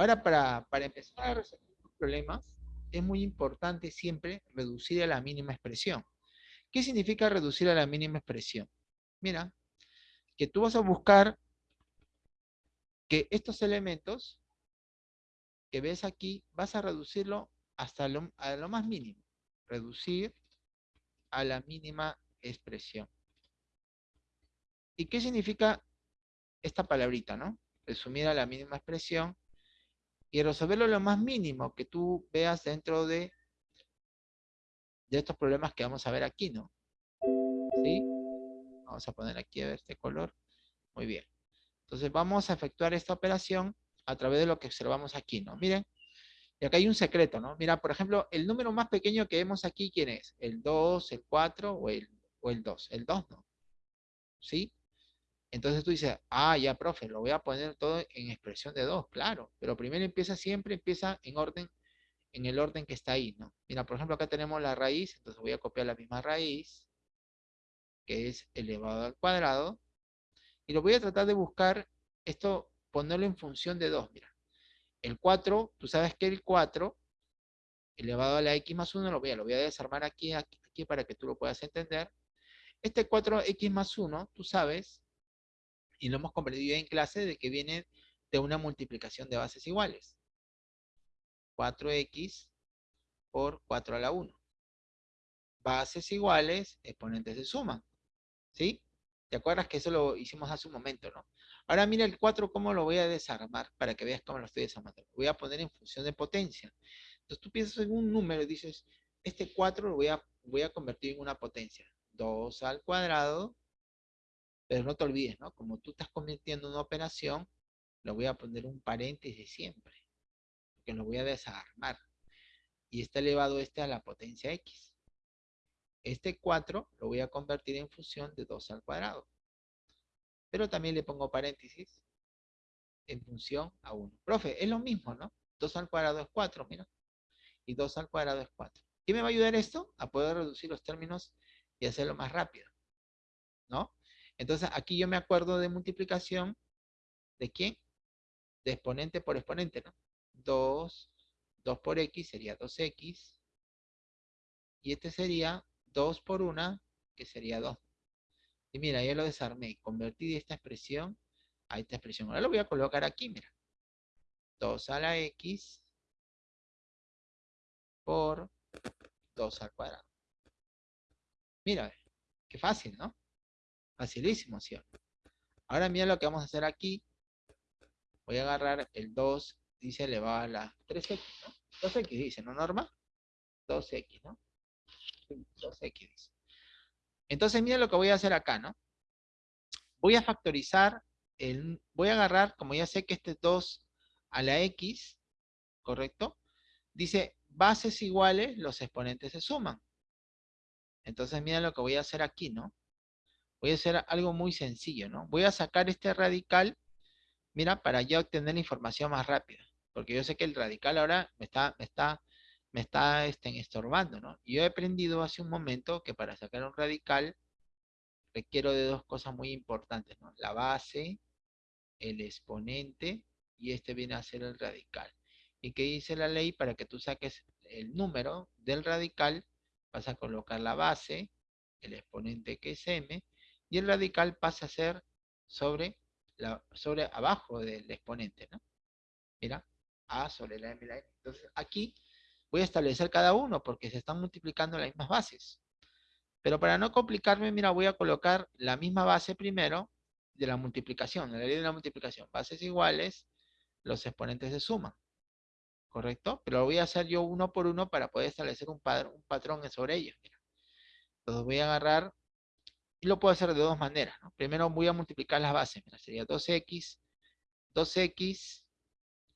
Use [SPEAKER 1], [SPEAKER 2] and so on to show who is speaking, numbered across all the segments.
[SPEAKER 1] Ahora, para, para empezar a resolver los problemas, es muy importante siempre reducir a la mínima expresión. ¿Qué significa reducir a la mínima expresión? Mira, que tú vas a buscar que estos elementos que ves aquí, vas a reducirlo hasta lo, a lo más mínimo. Reducir a la mínima expresión. ¿Y qué significa esta palabrita, no? Resumir a la mínima expresión y resolverlo lo más mínimo que tú veas dentro de, estos problemas que vamos a ver aquí, ¿no? ¿Sí? Vamos a poner aquí a ver este color. Muy bien. Entonces vamos a efectuar esta operación a través de lo que observamos aquí, ¿no? Miren, y acá hay un secreto, ¿no? Mira, por ejemplo, el número más pequeño que vemos aquí, ¿quién es? ¿El 2, el 4 o el, o el 2? El 2, ¿no? ¿Sí? Entonces tú dices, ah, ya, profe, lo voy a poner todo en expresión de 2, claro. Pero primero empieza siempre, empieza en orden, en el orden que está ahí, ¿no? Mira, por ejemplo, acá tenemos la raíz, entonces voy a copiar la misma raíz, que es elevado al cuadrado, y lo voy a tratar de buscar, esto, ponerlo en función de 2, mira. El 4, tú sabes que el 4 elevado a la x más 1, lo voy a, lo voy a desarmar aquí, aquí, aquí para que tú lo puedas entender. Este 4x más 1, tú sabes, y lo hemos comprendido en clase, de que viene de una multiplicación de bases iguales. 4x por 4 a la 1. Bases iguales, exponentes se suman. ¿Sí? ¿Te acuerdas que eso lo hicimos hace un momento, no? Ahora mira el 4, cómo lo voy a desarmar para que veas cómo lo estoy desarmando. Lo voy a poner en función de potencia. Entonces tú piensas en un número y dices, este 4 lo voy a, voy a convertir en una potencia. 2 al cuadrado, pero no te olvides, ¿no? Como tú estás convirtiendo una operación, lo voy a poner un paréntesis siempre, porque lo voy a desarmar. Y está elevado este a la potencia x. Este 4 lo voy a convertir en función de 2 al cuadrado. Pero también le pongo paréntesis en función a 1. Profe, es lo mismo, ¿no? 2 al cuadrado es 4, mira. Y 2 al cuadrado es 4. ¿Qué me va a ayudar esto? A poder reducir los términos y hacerlo más rápido. ¿No? Entonces, aquí yo me acuerdo de multiplicación. ¿De quién? De exponente por exponente, ¿no? 2, 2 por x sería 2x. Y este sería 2 por 1, que sería 2. Y mira, ya lo desarmé. Convertí esta expresión a esta expresión. Ahora lo voy a colocar aquí, mira. 2 a la x por 2 al cuadrado. Mira, qué fácil, ¿no? Facilísimo, ¿sí? Ahora mira lo que vamos a hacer aquí. Voy a agarrar el 2, dice elevado a la 3x, ¿no? 2x dice, ¿no, Norma? 2x, ¿no? 2x dice. Entonces, mira lo que voy a hacer acá, ¿no? Voy a factorizar, el, voy a agarrar, como ya sé que este 2 a la x, ¿correcto? Dice, bases iguales, los exponentes se suman. Entonces, mira lo que voy a hacer aquí, ¿no? Voy a hacer algo muy sencillo, ¿no? Voy a sacar este radical, mira, para ya obtener la información más rápida. Porque yo sé que el radical ahora me está, me está me está este, estorbando, ¿no? Yo he aprendido hace un momento que para sacar un radical requiero de dos cosas muy importantes, ¿no? La base, el exponente, y este viene a ser el radical. ¿Y qué dice la ley? Para que tú saques el número del radical, vas a colocar la base, el exponente que es m, y el radical pasa a ser sobre, la, sobre abajo del exponente, ¿no? Mira, a sobre la m, la m. Entonces, aquí voy a establecer cada uno porque se están multiplicando las mismas bases. Pero para no complicarme, mira, voy a colocar la misma base primero de la multiplicación, la ley de la multiplicación. Bases iguales, los exponentes se suman. ¿Correcto? Pero lo voy a hacer yo uno por uno para poder establecer un, un patrón sobre ellos. Entonces voy a agarrar, y lo puedo hacer de dos maneras. Primero voy a multiplicar las bases. Mira, sería 2x, 2x,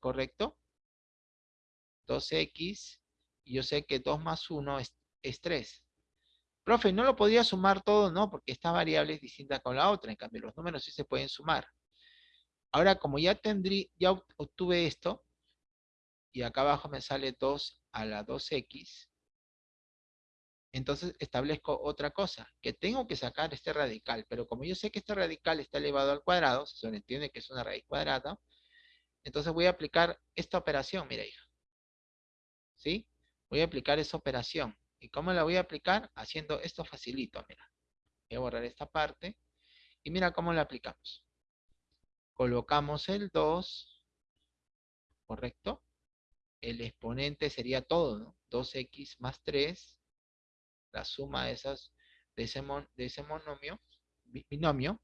[SPEAKER 1] ¿correcto? 2x, y yo sé que 2 más 1 es, 3. Profe, ¿no lo podría sumar todo? No, porque esta variable es distinta con la otra. En cambio, los números sí se pueden sumar. Ahora, como ya, tendrí, ya obtuve esto, y acá abajo me sale 2 a la 2x, entonces establezco otra cosa, que tengo que sacar este radical, pero como yo sé que este radical está elevado al cuadrado, se entiende que es una raíz cuadrada, Entonces voy a aplicar esta operación, mira hija. ¿Sí? Voy a aplicar esa operación. ¿Y cómo la voy a aplicar? Haciendo esto facilito, mira. Voy a borrar esta parte. Y mira cómo la aplicamos. Colocamos el 2, ¿correcto? El exponente sería todo, ¿no? 2x más 3, la suma de, esas, de, ese, de ese monomio, binomio.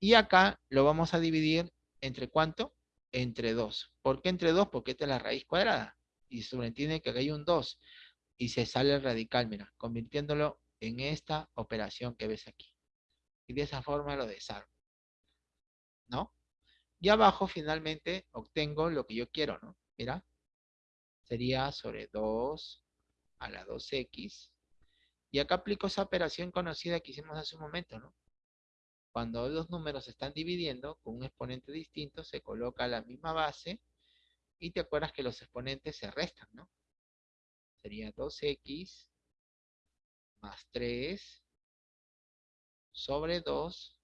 [SPEAKER 1] Y acá lo vamos a dividir entre cuánto? Entre 2. ¿Por qué entre 2? Porque esta es la raíz cuadrada. Y sobreentiende que acá hay un 2. Y se sale el radical, mira, convirtiéndolo en esta operación que ves aquí. Y de esa forma lo desarmo. ¿No? Y abajo finalmente obtengo lo que yo quiero, ¿no? Mira. Sería sobre 2 a la 2x. Y acá aplico esa operación conocida que hicimos hace un momento, ¿no? Cuando los números se están dividiendo con un exponente distinto, se coloca la misma base y te acuerdas que los exponentes se restan, ¿no? Sería 2x más 3 sobre 2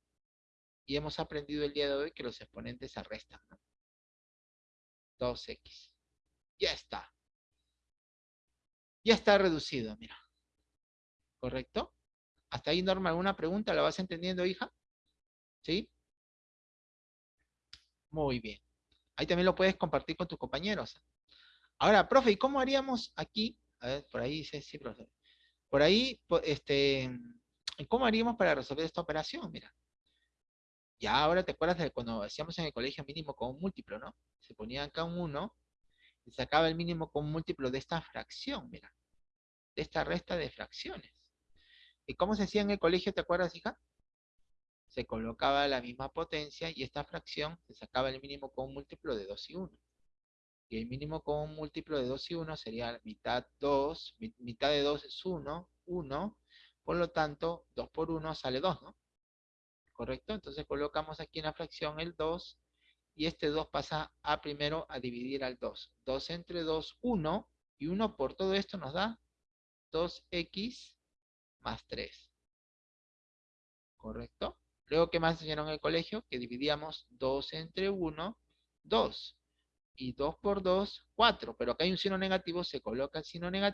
[SPEAKER 1] y hemos aprendido el día de hoy que los exponentes se restan, ¿no? 2x. Ya está. Ya está reducido, mira. ¿Correcto? ¿Hasta ahí, Norma, alguna pregunta? ¿La vas entendiendo, hija? ¿Sí? Muy bien. Ahí también lo puedes compartir con tus compañeros. Ahora, profe, ¿y cómo haríamos aquí? A ver, por ahí dice, sí, profe. Por ahí, este, ¿cómo haríamos para resolver esta operación? Mira. Ya ahora te acuerdas de cuando hacíamos en el colegio mínimo con un múltiplo, ¿no? Se ponía acá un 1 y sacaba el mínimo con un múltiplo de esta fracción, mira. De esta resta de fracciones. ¿Y cómo se hacía en el colegio, te acuerdas, hija? Se colocaba la misma potencia y esta fracción se sacaba el mínimo con un múltiplo de 2 y 1. Y el mínimo con un múltiplo de 2 y 1 sería mitad 2, mitad de 2 es 1, 1, por lo tanto, 2 por 1 sale 2, ¿no? ¿Correcto? Entonces colocamos aquí en la fracción el 2 y este 2 pasa a primero a dividir al 2. 2 entre 2, 1 y 1 por todo esto nos da 2x más 3. ¿Correcto? Luego, ¿qué más enseñaron en el colegio? Que dividíamos 2 entre 1, 2. Y 2 por 2, 4. Pero acá hay un signo negativo, se coloca el signo negativo.